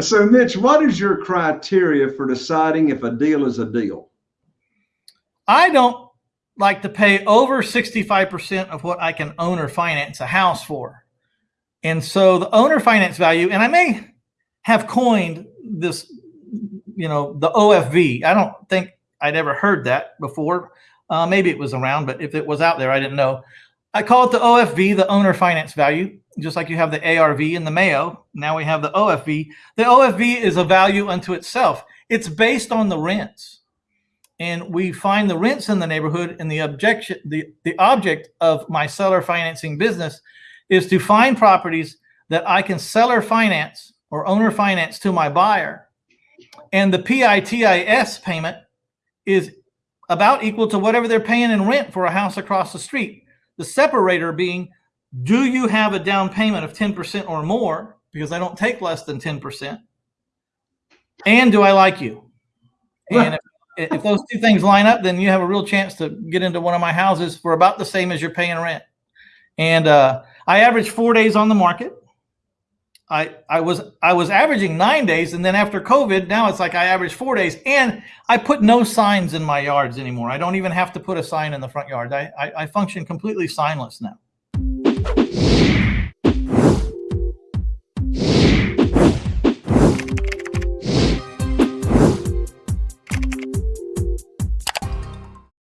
so, Mitch, what is your criteria for deciding if a deal is a deal? I don't like to pay over 65% of what I can own or finance a house for. And so the owner finance value, and I may have coined this, you know, the OFV. I don't think I'd ever heard that before. Uh, maybe it was around, but if it was out there, I didn't know. I call it the OFV, the owner finance value, just like you have the ARV and the MAO. Now we have the OFV. The OFV is a value unto itself. It's based on the rents. And we find the rents in the neighborhood and the objection, the, the object of my seller financing business is to find properties that I can seller finance or owner finance to my buyer. And the PITIS payment is about equal to whatever they're paying in rent for a house across the street. The separator being, do you have a down payment of 10% or more? Because I don't take less than 10%. And do I like you? And if, if those two things line up, then you have a real chance to get into one of my houses for about the same as you're paying rent. And uh, I average four days on the market. I, I was I was averaging nine days, and then after COVID, now it's like I average four days, and I put no signs in my yards anymore. I don't even have to put a sign in the front yard. I I, I function completely signless now.